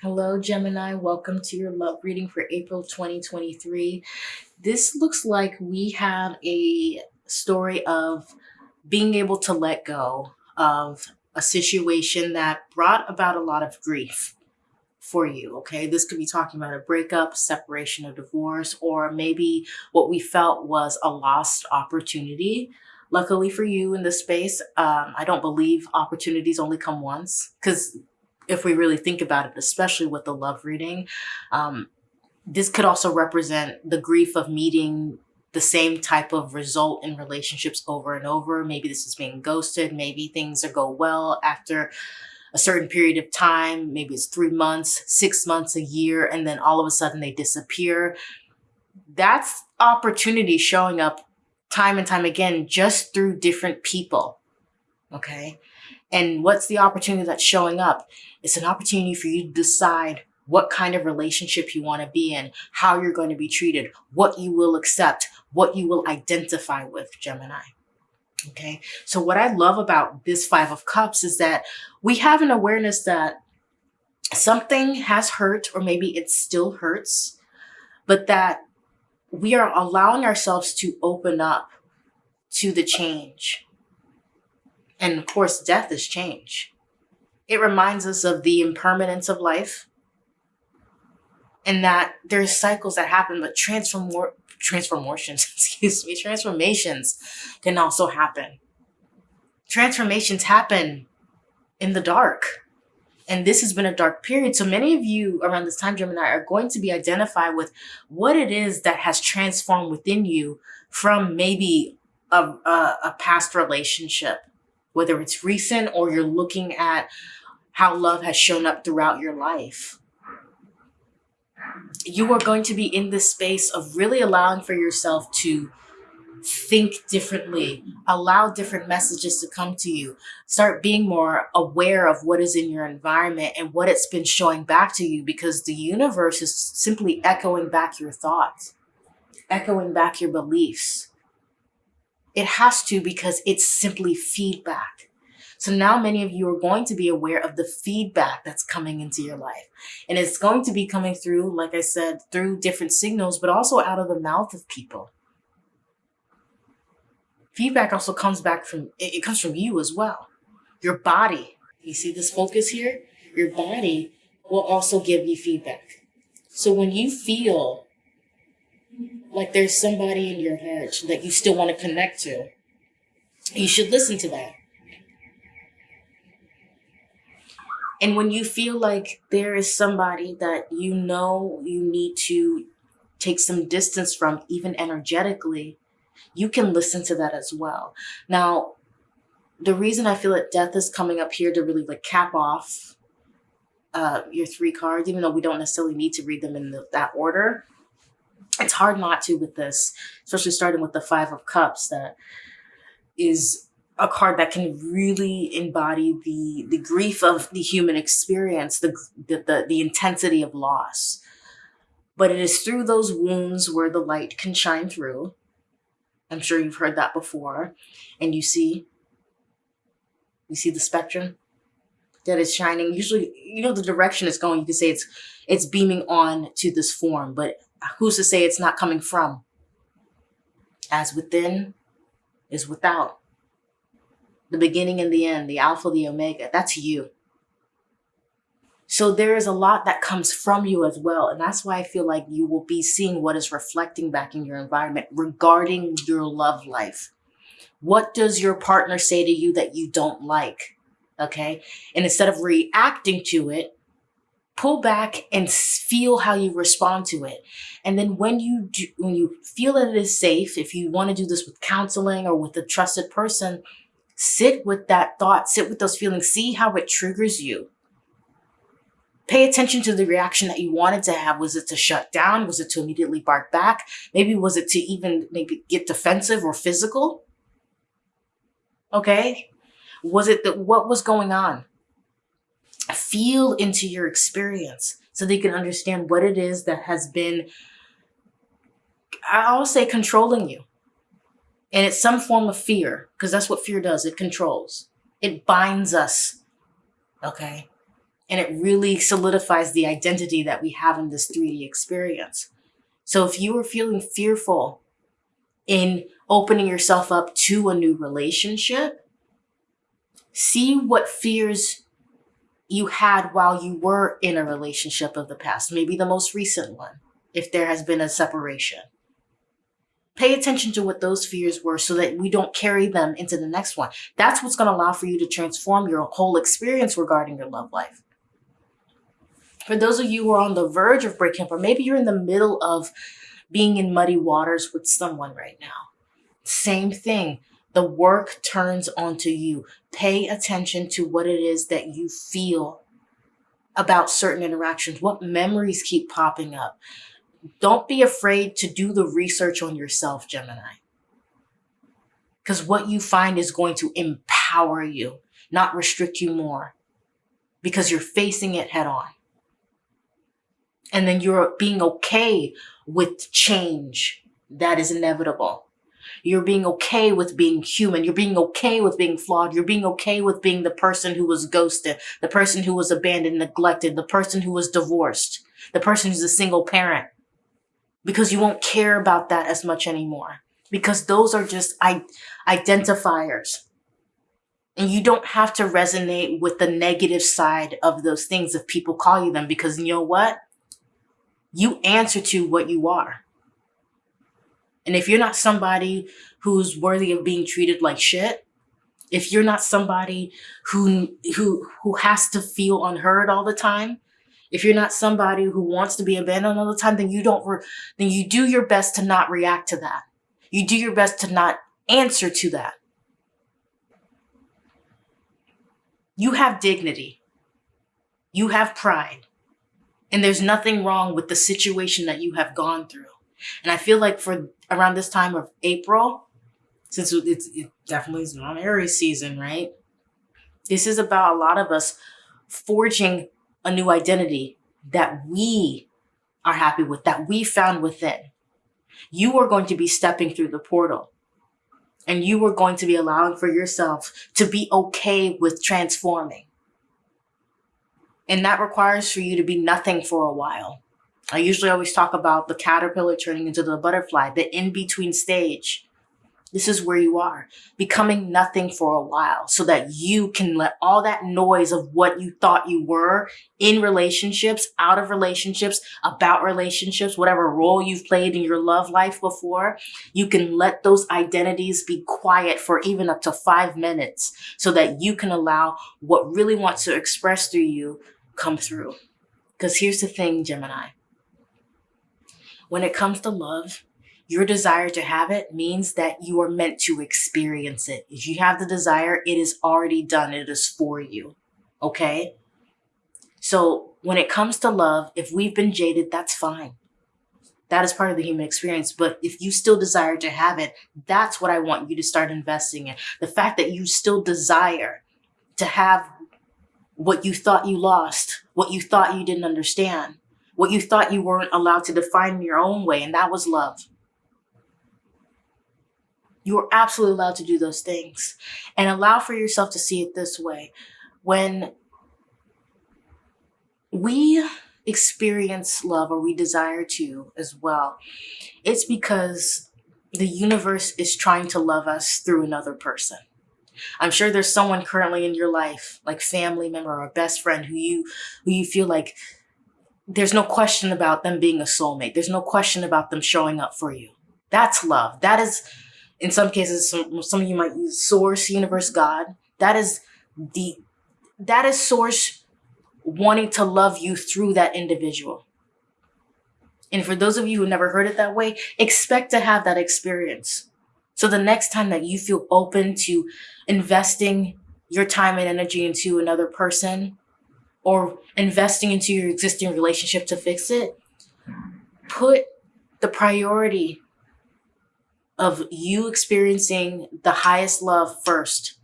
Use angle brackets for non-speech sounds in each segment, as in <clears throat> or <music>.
Hello, Gemini. Welcome to your love reading for April 2023. This looks like we have a story of being able to let go of a situation that brought about a lot of grief for you. Okay. This could be talking about a breakup, separation, a divorce, or maybe what we felt was a lost opportunity. Luckily for you in this space, um, I don't believe opportunities only come once because if we really think about it, especially with the love reading, um, this could also represent the grief of meeting the same type of result in relationships over and over. Maybe this is being ghosted. Maybe things are go well after a certain period of time. Maybe it's three months, six months, a year, and then all of a sudden they disappear. That's opportunity showing up time and time again, just through different people. Okay. And what's the opportunity that's showing up? It's an opportunity for you to decide what kind of relationship you want to be in, how you're going to be treated, what you will accept, what you will identify with, Gemini. Okay. So what I love about this five of cups is that we have an awareness that something has hurt or maybe it still hurts, but that we are allowing ourselves to open up to the change and of course, death is change. It reminds us of the impermanence of life and that there's cycles that happen, but transform transformations, <laughs> excuse me, transformations can also happen. Transformations happen in the dark. And this has been a dark period. So many of you around this time, Gemini, are going to be identified with what it is that has transformed within you from maybe a, a, a past relationship whether it's recent or you're looking at how love has shown up throughout your life. You are going to be in this space of really allowing for yourself to think differently, allow different messages to come to you, start being more aware of what is in your environment and what it's been showing back to you because the universe is simply echoing back your thoughts, echoing back your beliefs. It has to because it's simply feedback. So now many of you are going to be aware of the feedback that's coming into your life. And it's going to be coming through, like I said, through different signals, but also out of the mouth of people. Feedback also comes back from, it comes from you as well. Your body, you see this focus here? Your body will also give you feedback. So when you feel like there's somebody in your heart that you still want to connect to. You should listen to that. And when you feel like there is somebody that you know you need to take some distance from, even energetically, you can listen to that as well. Now, the reason I feel that death is coming up here to really like cap off uh, your three cards, even though we don't necessarily need to read them in the, that order, it's hard not to with this, especially starting with the Five of Cups that is a card that can really embody the the grief of the human experience, the, the, the, the intensity of loss. But it is through those wounds where the light can shine through. I'm sure you've heard that before. And you see, you see the spectrum that is shining. Usually, you know, the direction it's going, you can say it's it's beaming on to this form, but who's to say it's not coming from? As within is without. The beginning and the end, the alpha, the omega, that's you. So there is a lot that comes from you as well. And that's why I feel like you will be seeing what is reflecting back in your environment regarding your love life. What does your partner say to you that you don't like? Okay. And instead of reacting to it, pull back and feel how you respond to it. And then when you do, when you feel that it is safe, if you want to do this with counseling or with a trusted person, sit with that thought, sit with those feelings, see how it triggers you. Pay attention to the reaction that you wanted to have. Was it to shut down? Was it to immediately bark back? Maybe was it to even maybe get defensive or physical? Okay. Was it that what was going on? feel into your experience so they can understand what it is that has been I'll say controlling you. And it's some form of fear, because that's what fear does. It controls, it binds us. Okay. And it really solidifies the identity that we have in this 3D experience. So if you are feeling fearful in opening yourself up to a new relationship, see what fears you had while you were in a relationship of the past, maybe the most recent one, if there has been a separation. Pay attention to what those fears were so that we don't carry them into the next one. That's what's going to allow for you to transform your whole experience regarding your love life. For those of you who are on the verge of breaking up, or maybe you're in the middle of being in muddy waters with someone right now, same thing. The work turns onto you. Pay attention to what it is that you feel about certain interactions, what memories keep popping up don't be afraid to do the research on yourself, Gemini. Because what you find is going to empower you, not restrict you more, because you're facing it head on. And then you're being okay with change that is inevitable. You're being okay with being human. You're being okay with being flawed. You're being okay with being the person who was ghosted, the person who was abandoned, neglected, the person who was divorced, the person who's a single parent because you won't care about that as much anymore because those are just I- identifiers. And you don't have to resonate with the negative side of those things if people call you them because you know what? You answer to what you are. And if you're not somebody who's worthy of being treated like shit, if you're not somebody who who who has to feel unheard all the time, if you're not somebody who wants to be abandoned all the time, then you don't, then you do your best to not react to that. You do your best to not answer to that. You have dignity. You have pride. And there's nothing wrong with the situation that you have gone through. And I feel like for around this time of April, since it's it definitely is non Aries season, right? This is about a lot of us forging a new identity that we are happy with, that we found within. You are going to be stepping through the portal and you are going to be allowing for yourself to be okay with transforming. And that requires for you to be nothing for a while. I usually always talk about the caterpillar turning into the butterfly, the in between stage this is where you are, becoming nothing for a while so that you can let all that noise of what you thought you were in relationships, out of relationships, about relationships, whatever role you've played in your love life before, you can let those identities be quiet for even up to five minutes so that you can allow what really wants to express through you come through. Because here's the thing, Gemini. When it comes to love, your desire to have it means that you are meant to experience it. If you have the desire, it is already done. It is for you. Okay? So when it comes to love, if we've been jaded, that's fine. That is part of the human experience. But if you still desire to have it, that's what I want you to start investing in. The fact that you still desire to have what you thought you lost, what you thought you didn't understand, what you thought you weren't allowed to define in your own way, and that was love. You are absolutely allowed to do those things and allow for yourself to see it this way. When we experience love or we desire to as well, it's because the universe is trying to love us through another person. I'm sure there's someone currently in your life, like family member or best friend who you who you feel like there's no question about them being a soulmate. There's no question about them showing up for you. That's love. That is in some cases, some, some of you might use source, universe, God. That is the, that is source wanting to love you through that individual. And for those of you who never heard it that way, expect to have that experience. So the next time that you feel open to investing your time and energy into another person or investing into your existing relationship to fix it, put the priority of you experiencing the highest love first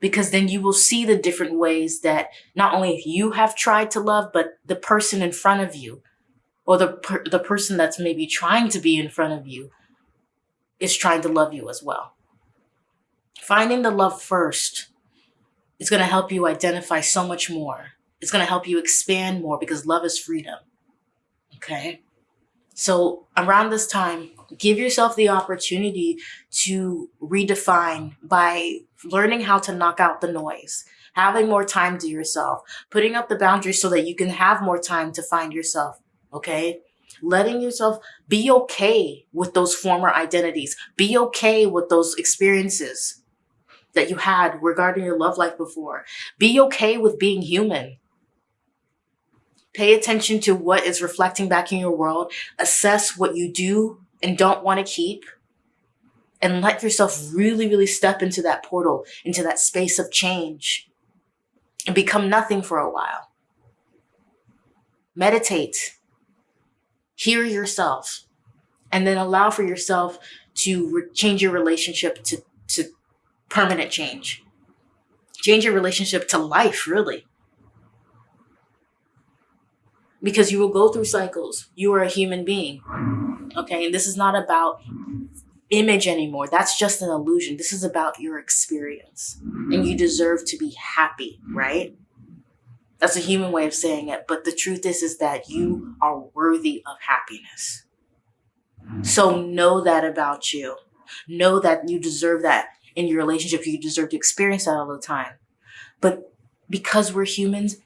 because then you will see the different ways that not only you have tried to love, but the person in front of you or the per- the person that's maybe trying to be in front of you is trying to love you as well. Finding the love first is going to help you identify so much more. It's going to help you expand more because love is freedom. Okay? So, around this time, give yourself the opportunity to redefine by learning how to knock out the noise, having more time to yourself, putting up the boundaries so that you can have more time to find yourself. Okay? Letting yourself be okay with those former identities, be okay with those experiences that you had regarding your love life before. Be okay with being human. Pay attention to what is reflecting back in your world. Assess what you do and don't want to keep. And let yourself really, really step into that portal, into that space of change and become nothing for a while. Meditate. Hear yourself. And then allow for yourself to change your relationship to, to permanent change. Change your relationship to life, really. Because you will go through cycles. You are a human being. Okay. And this is not about image anymore. That's just an illusion. This is about your experience. And you deserve to be happy, right? That's a human way of saying it. But the truth is, is that you are worthy of happiness. So know that about you. Know that you deserve that in your relationship. You deserve to experience that all the time. But because we're humans,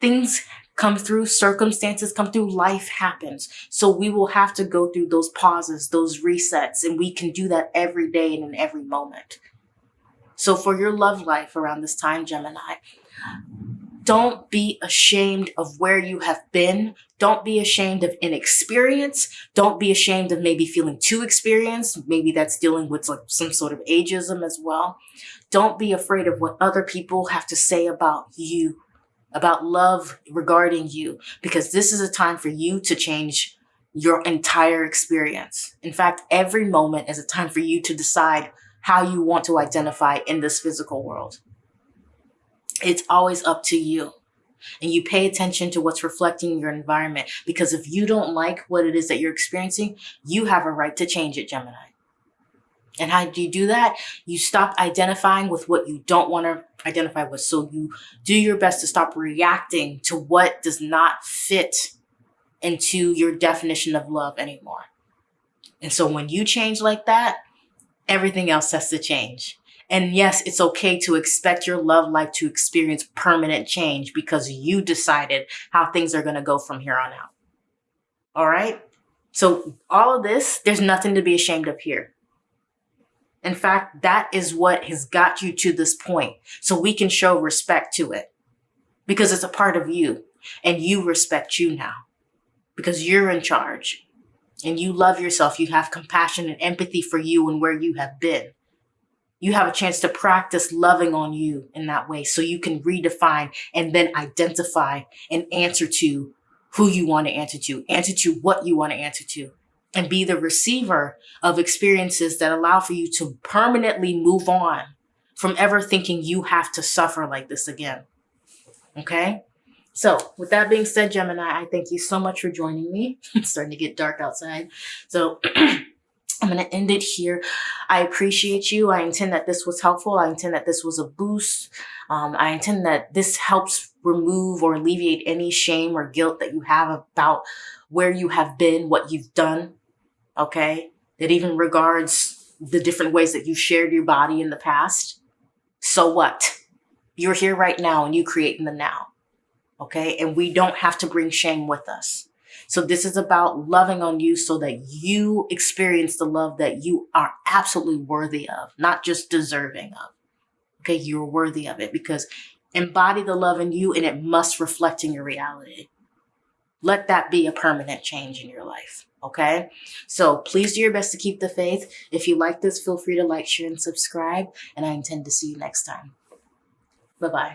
things come through, circumstances come through, life happens. So we will have to go through those pauses, those resets, and we can do that every day and in every moment. So for your love life around this time, Gemini, don't be ashamed of where you have been. Don't be ashamed of inexperience. Don't be ashamed of maybe feeling too experienced. Maybe that's dealing with like some sort of ageism as well. Don't be afraid of what other people have to say about you, about love regarding you, because this is a time for you to change your entire experience. In fact, every moment is a time for you to decide how you want to identify in this physical world it's always up to you. And you pay attention to what's reflecting your environment because if you don't like what it is that you're experiencing, you have a right to change it, Gemini. And how do you do that? You stop identifying with what you don't want to identify with. So you do your best to stop reacting to what does not fit into your definition of love anymore. And so when you change like that, everything else has to change. And yes, it's okay to expect your love life to experience permanent change because you decided how things are going to go from here on out. All right. So all of this, there's nothing to be ashamed of here. In fact, that is what has got you to this point. So we can show respect to it because it's a part of you and you respect you now because you're in charge and you love yourself. You have compassion and empathy for you and where you have been you have a chance to practice loving on you in that way so you can redefine and then identify and answer to who you want to answer to, answer to what you want to answer to, and be the receiver of experiences that allow for you to permanently move on from ever thinking you have to suffer like this again. Okay? So, with that being said, Gemini, I thank you so much for joining me. <laughs> it's starting to get dark outside. So, <clears throat> I'm going to end it here. I appreciate you. I intend that this was helpful. I intend that this was a boost. Um, I intend that this helps remove or alleviate any shame or guilt that you have about where you have been, what you've done. Okay. That even regards the different ways that you shared your body in the past. So what? You're here right now and you create in the now. Okay. And we don't have to bring shame with us. So this is about loving on you so that you experience the love that you are absolutely worthy of, not just deserving of. Okay, you're worthy of it because embody the love in you and it must reflect in your reality. Let that be a permanent change in your life. Okay. So please do your best to keep the faith. If you like this, feel free to like, share, and subscribe. And I intend to see you next time. Bye bye.